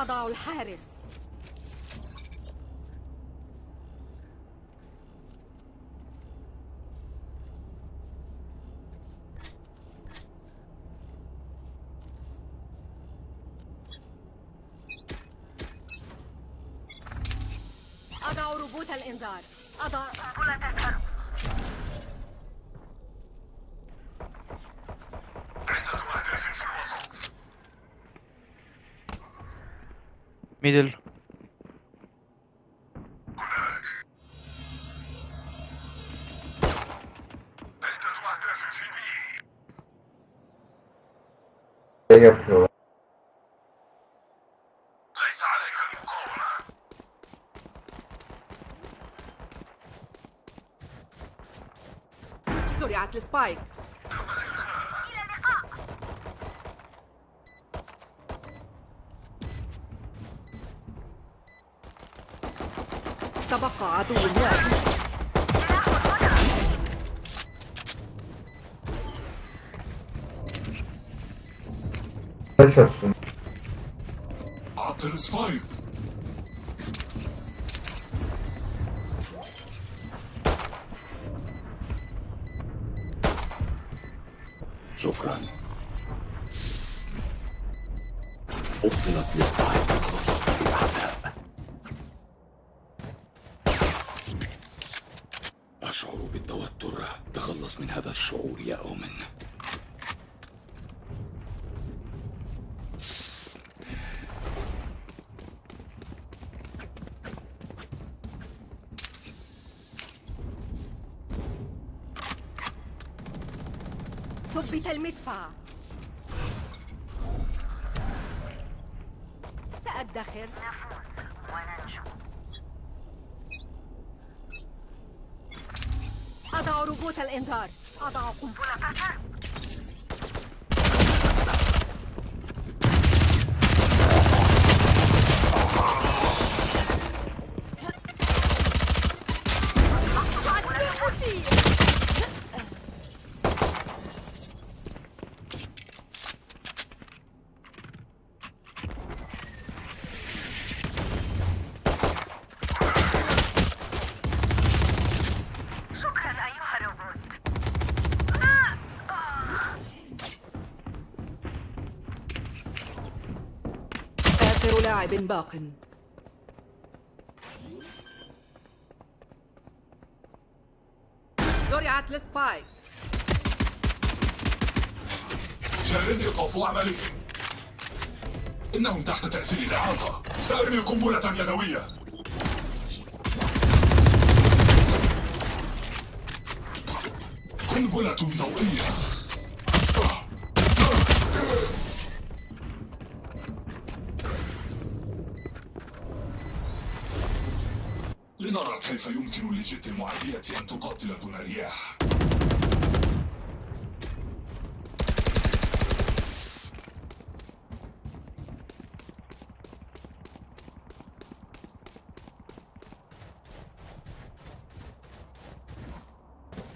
أضع الحارس. أضع روبوت الإنذار. أضع قنبلة الحرب عدة أهداف في الوسط ميدل? ليس عليك المقاومة زرعت السبايك تبقى عدو واحد Taş olsun. عطل سبايك ثبت المدفع. سأدخر. نفوز وننجو. أضع روبوت الإنذار. أضع قنبلة. الحرب باق. زرعت السبايك شارين إيقاف عملهم إنهم تحت تأثير الإعاقة. سأرمي قنبلة يدوية. قنبلة ضوئية لجت المعادية أن تقاتل دون رياح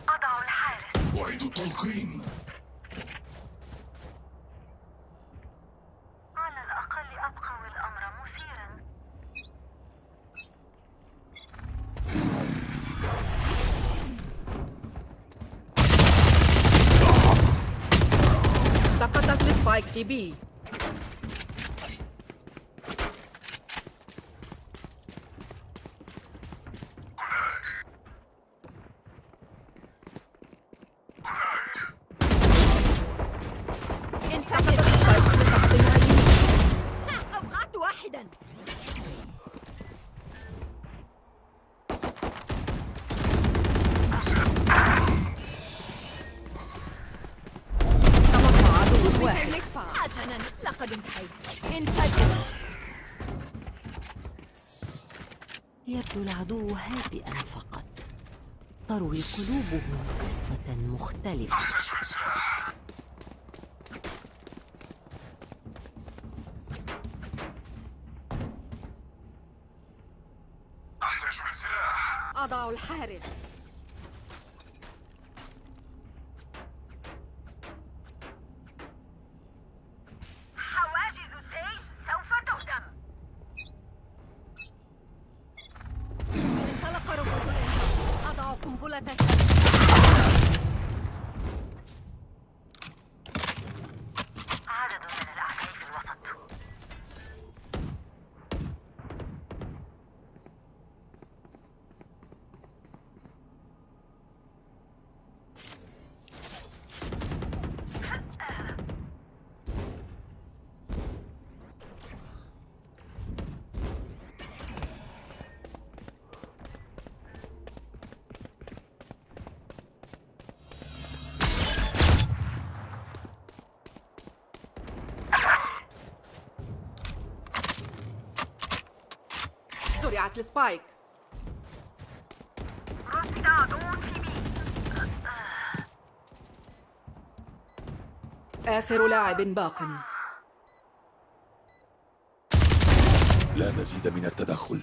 أضع الحارس أعيد التلقين على الأقل أبقوا الأمر مثيرا سقطت السبايك تروي قلوبه قصة مختلفة. أحتاج لسلاح أحتاج لسلاح أضع الحارس. زرعت السبايك. آخر لاعب باق. لا مزيد من التدخل.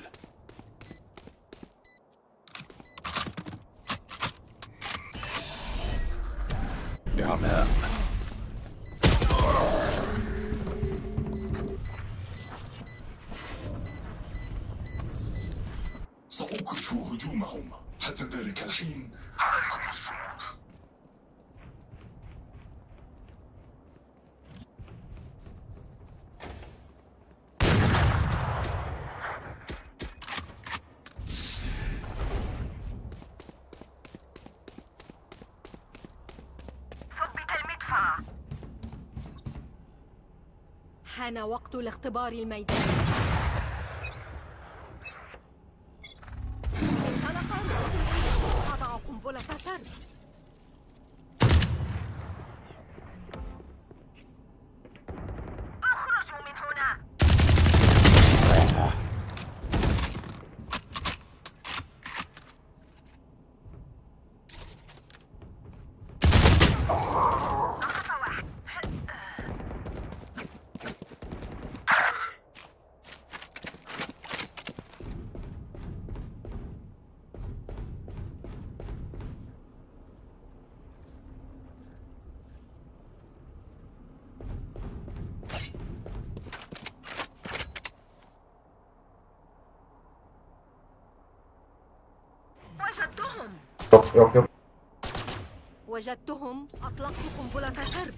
حان وقت الاختبار الميداني انطلق الرجل أضع قنبلة سر اخرجوا من هنا نقص واحد وجدتهم Yok yok yok. وجدتهم أطلقت قنبلة سر.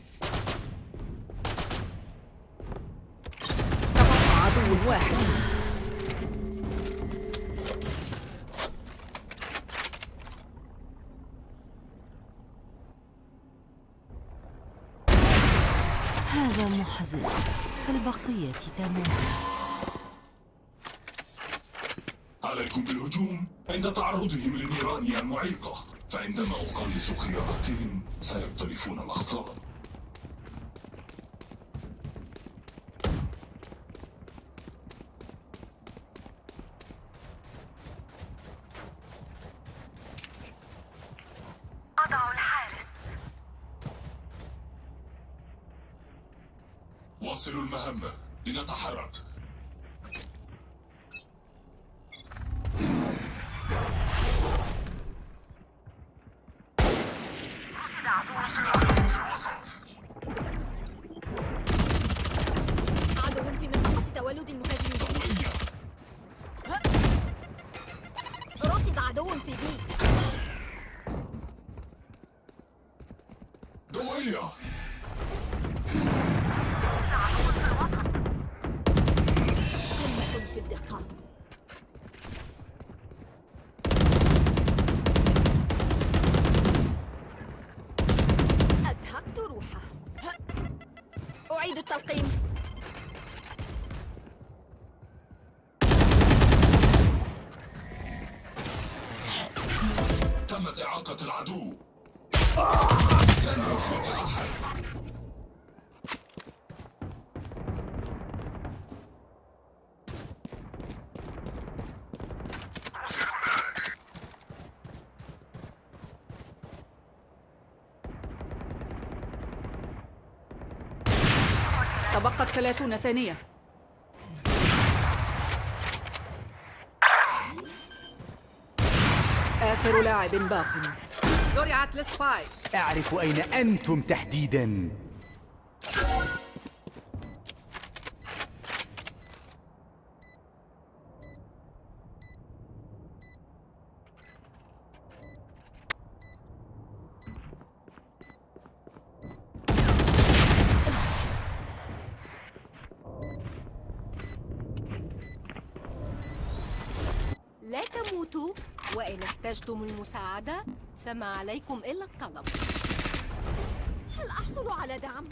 تبقى عدو واحد هذا محزن. كالبقية تماما. عليكم بالهجوم. عند تعرضهم لنيراني المعيقة. فعندما أقلص خياراتهم سيختلفون الأخطاء. التلقيم ثلاثون ثانية. آخر لاعب باق زرعت السبايك أعرف أين أنتم تحديدا. وإن احتجتم المساعدة فما عليكم إلا الطلب هل أحصل على دعم؟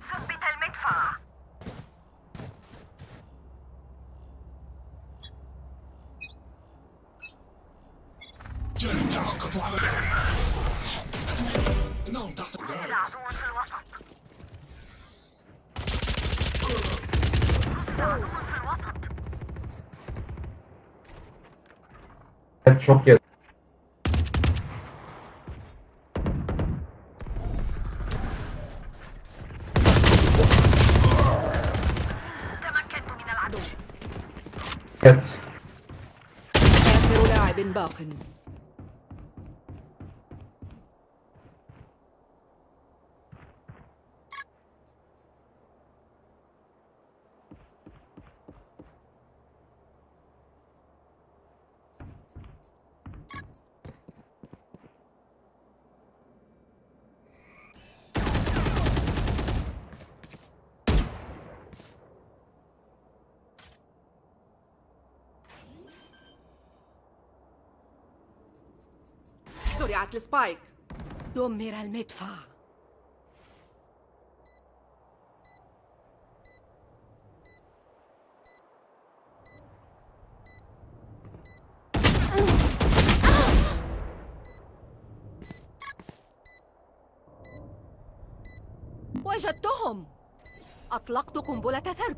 ثبت المدفع جانبنا عقدوا على إنهم تحت وجد ذلك عدو في الوسط وجد عدو في الوسط Evet çok Evet. آخر لاعب باق. زرعت السبايك دمر المدفع. وجدتهم. أطلقت قنبلة سرب.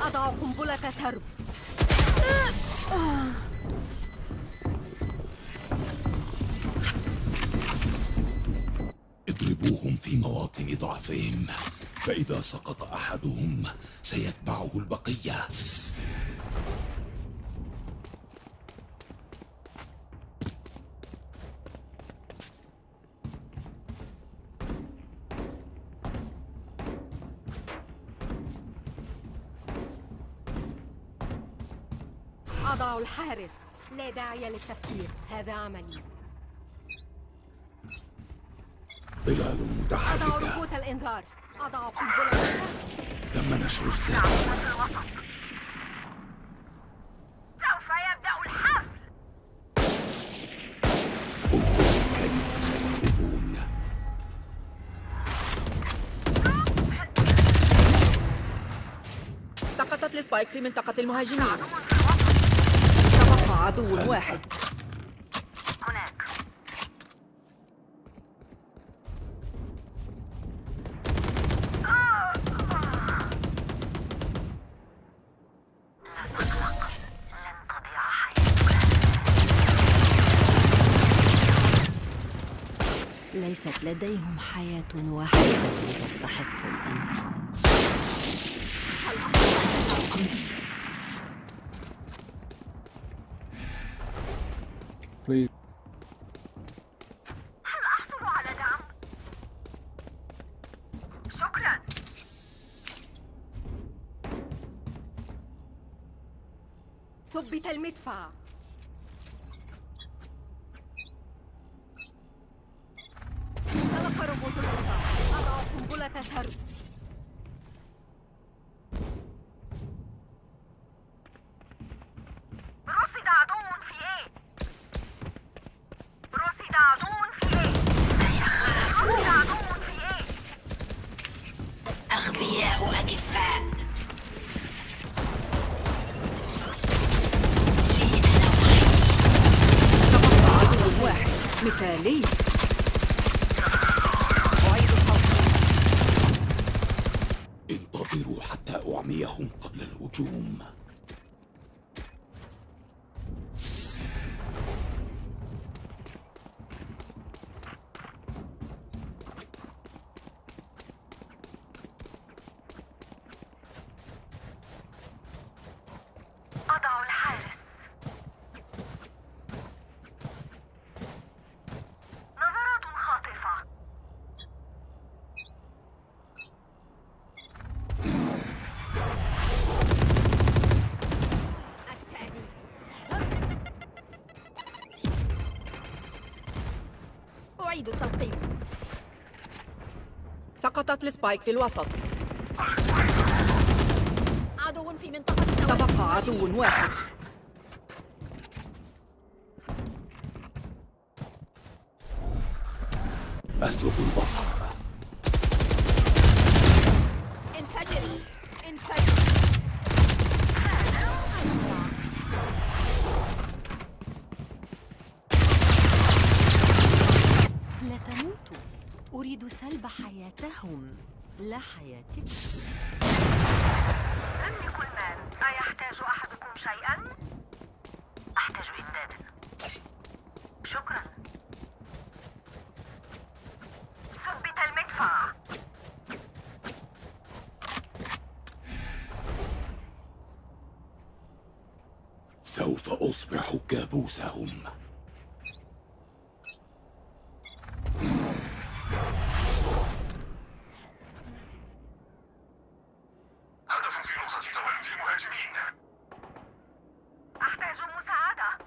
أضع قنبلة سرب. في مواطن ضعفهم. فإذا سقط أحدهم سيتبعه البقية. أضع الحارس. لا داعي للتفكير. هذا عملي. أضع متحركة ربوت الإنذار. أضع قنبلة تم نشر الساعة سوف يبدأ الحفل. سقطت السبايك في منطقة المهاجمين. تبقى عدو واحد. لديهم حياة واحدة تستحق الأمل. هل أحصل على سقطت السبايك في الوسط. عدو في منطقة تبقى عدو واحد أسلب البصر انفجر انفجر لا تموتوا أريد سلب حياتهم لا حياتك أملك المال أيحتاج أحدكم شيئا؟ أحتاج إمدادا شكرا ثبت المدفع سوف أصبح كابوسهم هدف في نقطة تولد المهاجمين أحتاج مساعدة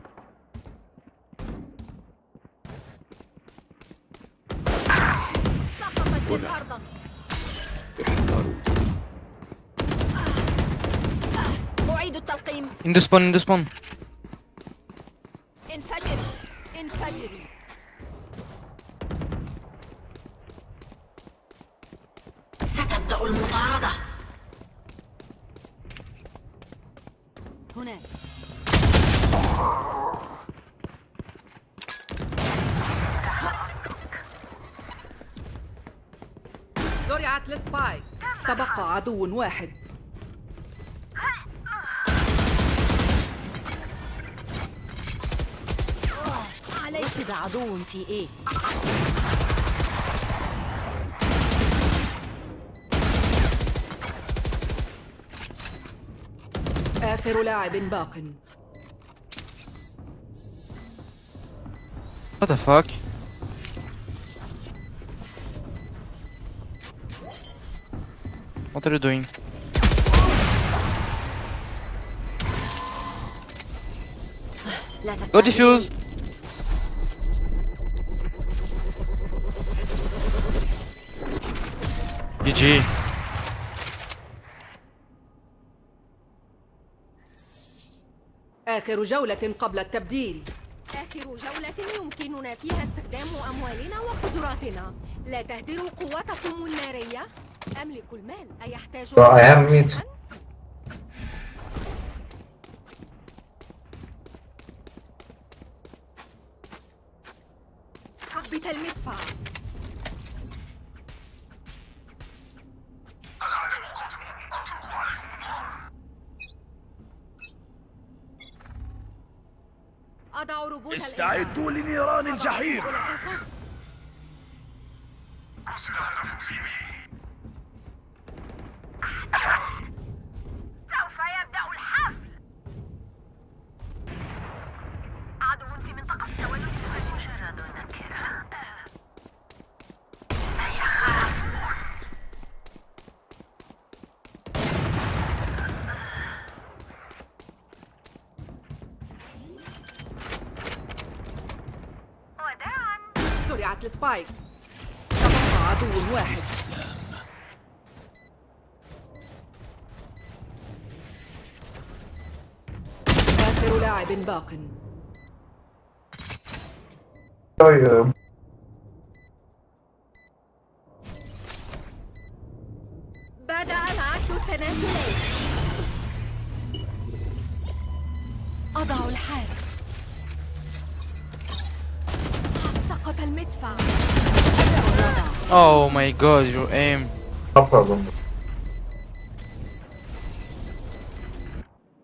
احذروا أعيد التلقيم. In the واحد. عليك. وجد عدو في إيه؟ آخر لاعب باق. What the fuck? What are you doing? لا Go defuse! GG. آخر جولة قبل التبديل آخر جولة يمكننا فيها استخدام أموالنا وقدراتنا لا تهدروا قوتكم النارية أملك المال أيحتاج. شيئاً؟ ثبت المدفع أضع ربوط استعدوا لنيران الجحيم الإنذار. قصد هدف في بي سوف يبدأ الحفل عدو في منطقة التولد مجرد نكرة وداعا زرعت السبايك تبقى عدو واحد. آخر لاعب باق. God, your aim. no problem.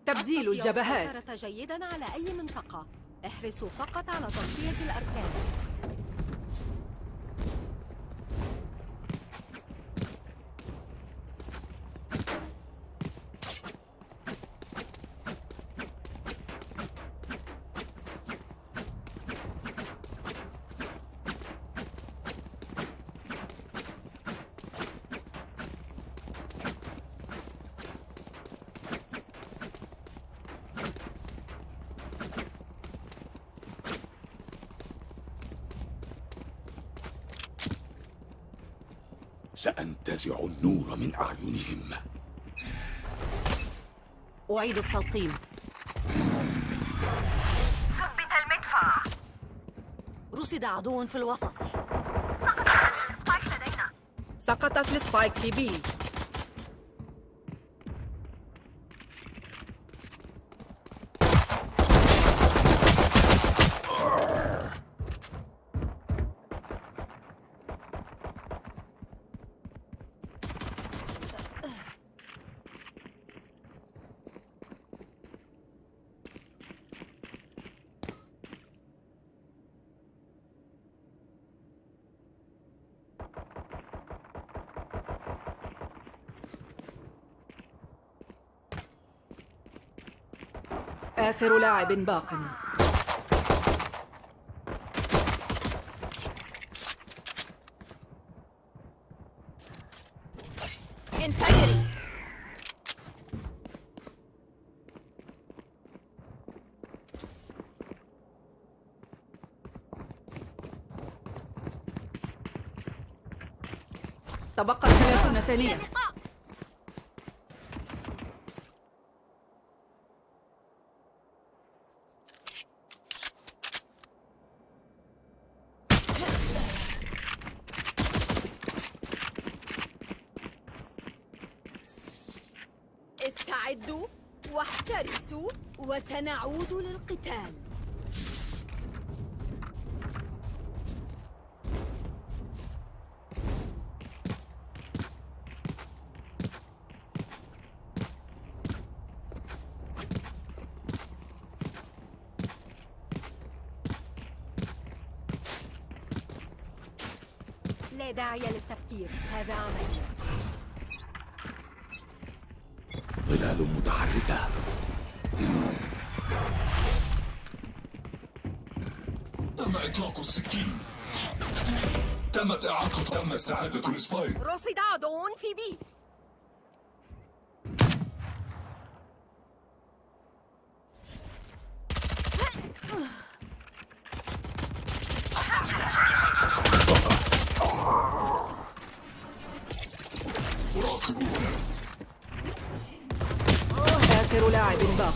تبديل الجبهات جيدا على أي منطقة احرصوا فقط على تغطية الأركان سأنتزع النور من أعينهم. أعيد التلقيم. ثبت المدفع. رصد عدو في الوسط. spike لدينا. سقطت ال spike في B. آخر لاعب باق. انفجري تبقت 30 ثانية استعدوا واحترسوا وسنعود للقتال لا داعي للتفكير هذا عمل ظلال متحركة تم إطلاق السكين. تمت إعاقة تم استعادة ال spike. رصد عدو في B راقبونا آخر لاعب باق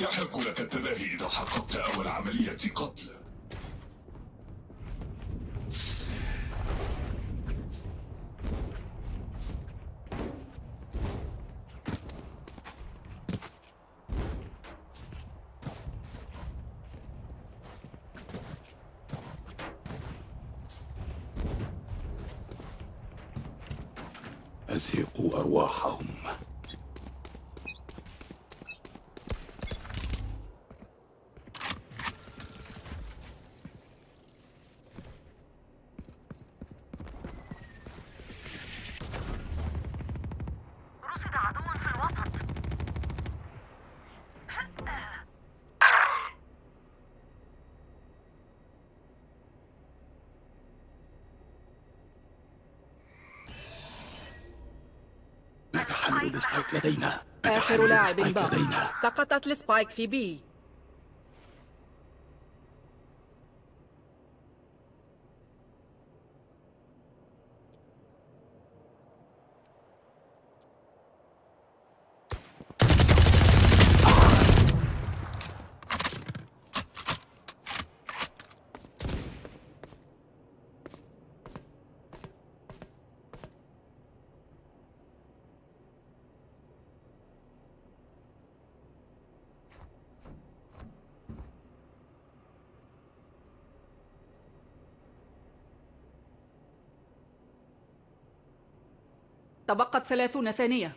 يحق لك التباهي إذا حققت أول عملية قتل أزهقوا أرواحهم رصد عدو في الوسط ماذا حملوا ال spike لدينا. آخر لاعب باق سقطت ال spike في B. تبقت 30 ثانية.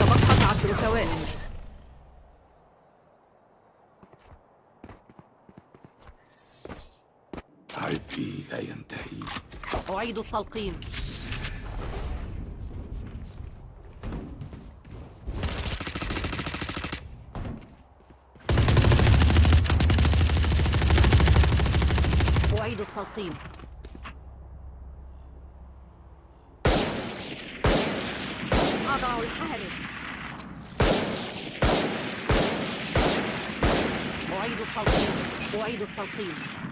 تبقت عشر ثواني. أعيد التلقيم. أعيد التلقيم. أضع الحارس. أعيد التلقيم. أعيد التلقيم.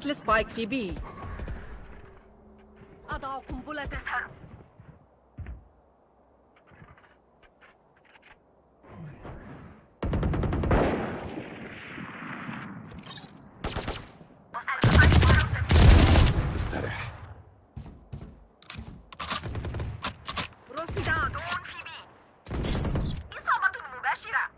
سقطت ال spike في B أضع قنبلة تسهر استرح رصد عدو في B إصابة مباشرة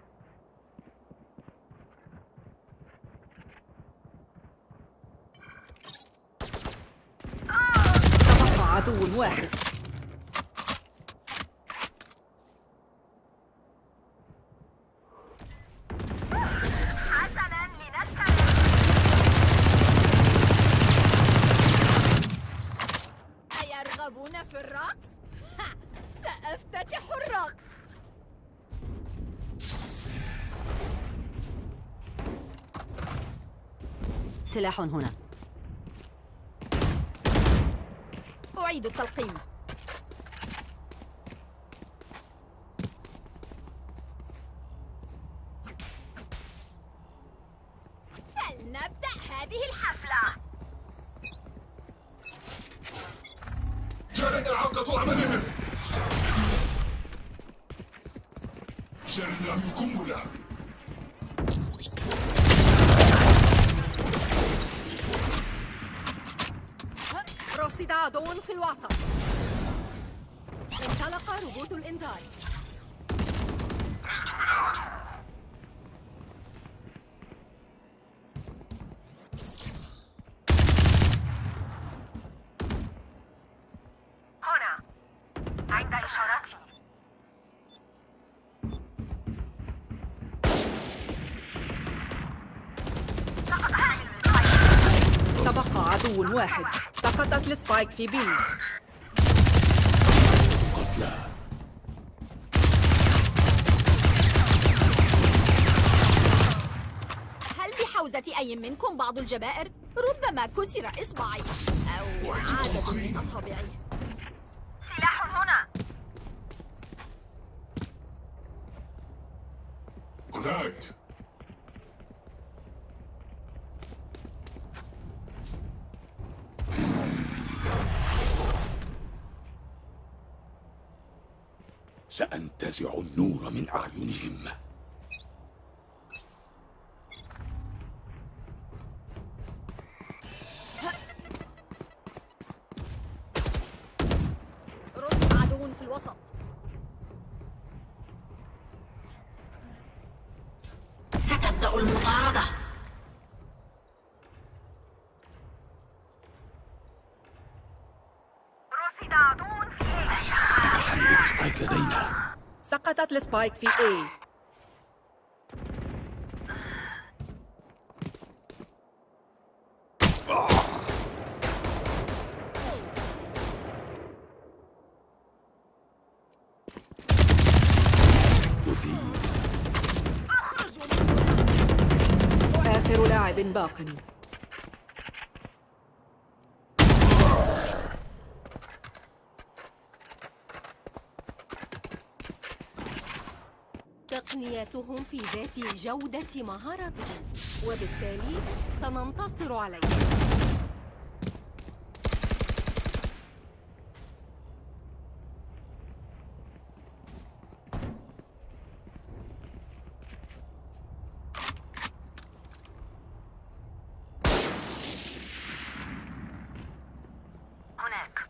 تبقى عدو واحد حسنا لنستمر أيرغبون في الرقص؟ ها، سأفتتح الرقص سلاح هنا. أعيد التلقيم. رصد عدو في الوسط انطلق روبوت الإنذار هنا عند إشارتي سقط حامل ال spike تبقى عدو واحد. سقطت ال spike في B. قتلى هل بحوزة أي منكم بعض الجبائر؟ ربما كسر إصبعي. أو عدد من أصابعي. سلاح هنا. هناك. سأنتزع النور من أعينهم. سقطت السبايك في أثير آخر لاعب باق. تقنياتهم في ذات جودة مهاراتهم وبالتالي سننتصر عليهم. هناك.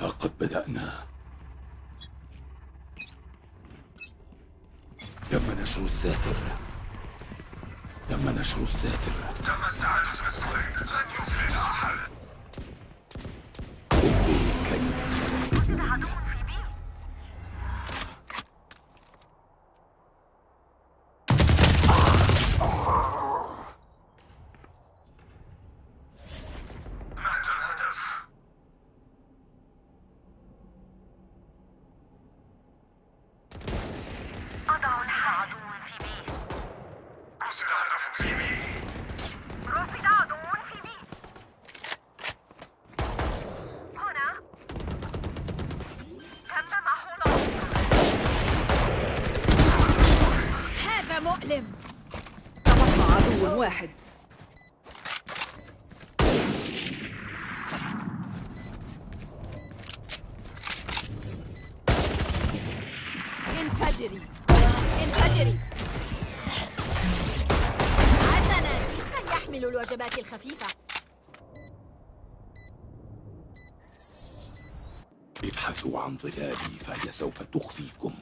ها قد بدأنا تم نشر الساتر تم نشر الساتر تم استعادة السبايك لن يفلت أحد. من يحمل الوجبات الخفيفة. ابحثوا عن ظلالي فهي سوف تخفيكم.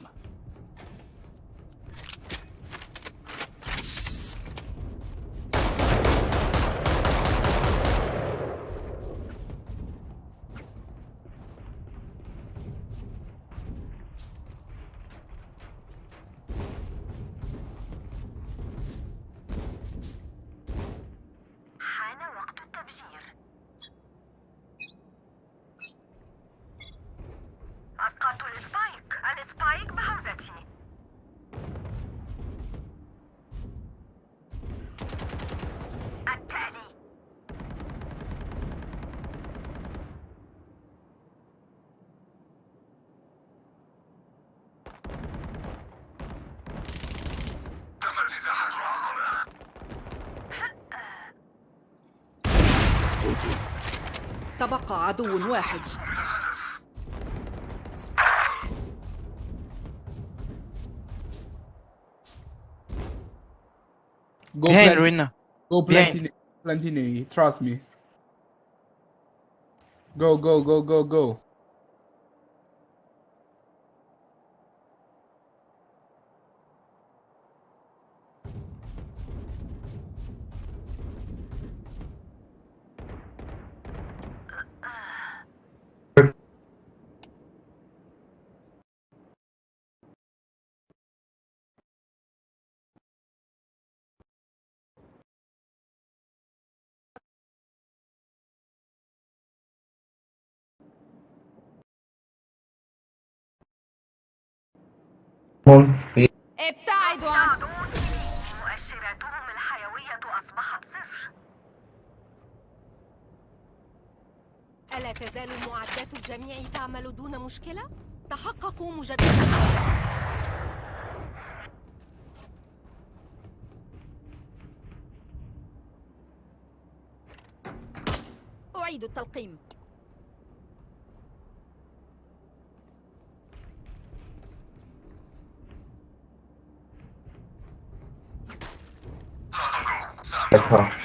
عدو واحد Go Behind plant, Ruina. go behind. plant, plant in A. Trust me. Go, go, go, go, go. بي ابتعدوا عن مؤشراتهم الحيوية أصبحت صفر ألا تزال معدات الجميع تعمل دون مشكلة؟ تحققوا مجددا. أعيد التلقيم Apa?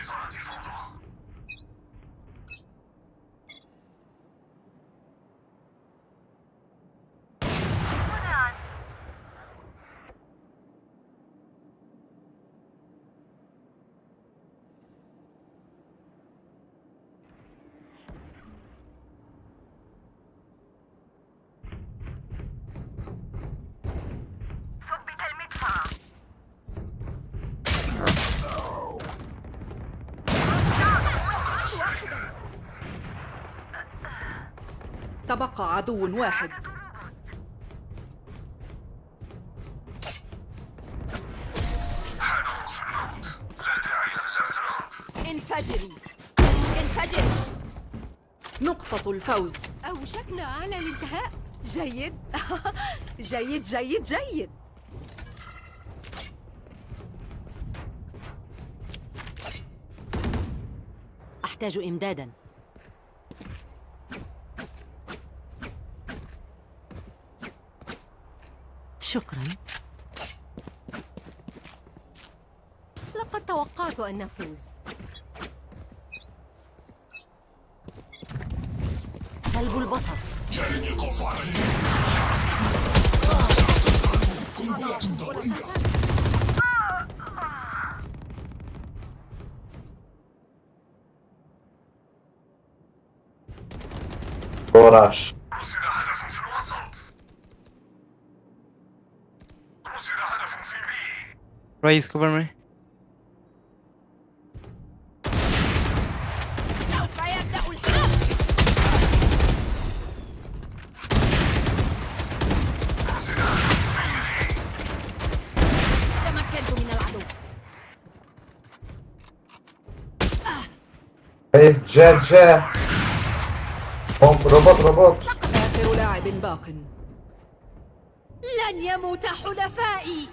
تبقى عدو واحد. انفجري. انفجري نقطة الفوز. أوشكنا على الانتهاء. جيد. جيد جيد جيد. أحتاج إمدادا. شكرا. لقد توقعت أن نفوز. سلب البصر. جاري إيقاف عملية قنبلة Raise, cover me. سوف يبدأ الحرب تمكنت من العدو عايز جا جا. بومب روبوت روبوت. آخر لاعب باق. لن يموت حلفائي.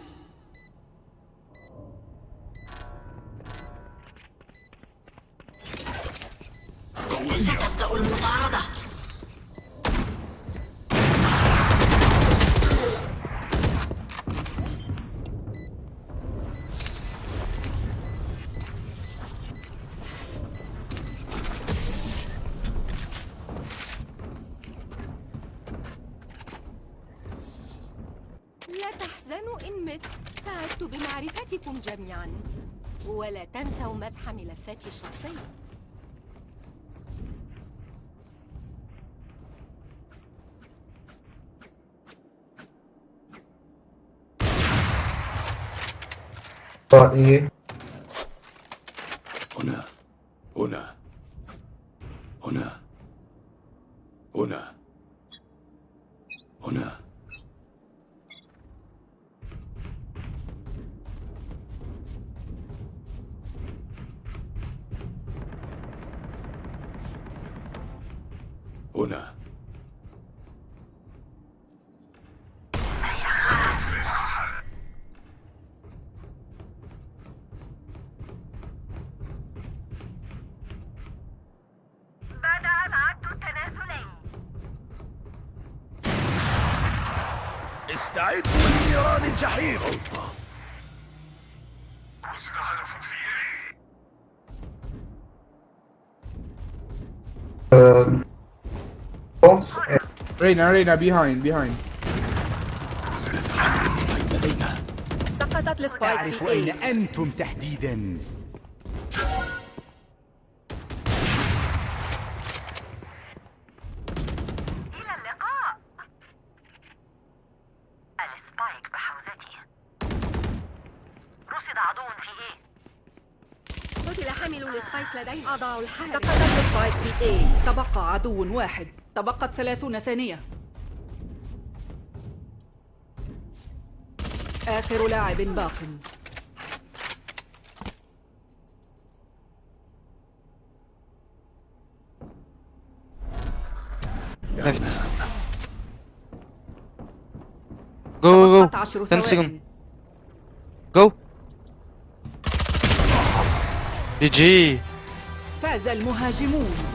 ولا تنسوا مسح ملفاتي الشخصية. رأيي استعدوا لنيران الجحيم. Reina, behind, behind. لدينا سقطت السبايك في أين اي أنتم تحديدا إلى اللقاء ال spike بحوزتي رصد عدو في A قتل حامل ال spike أضع الحارس سقطت A تبقى عدو واحد تبقت ثلاثون ثانية آخر لاعب باق go. عشر 10 ثوان second. Go. GG. فاز المهاجمون.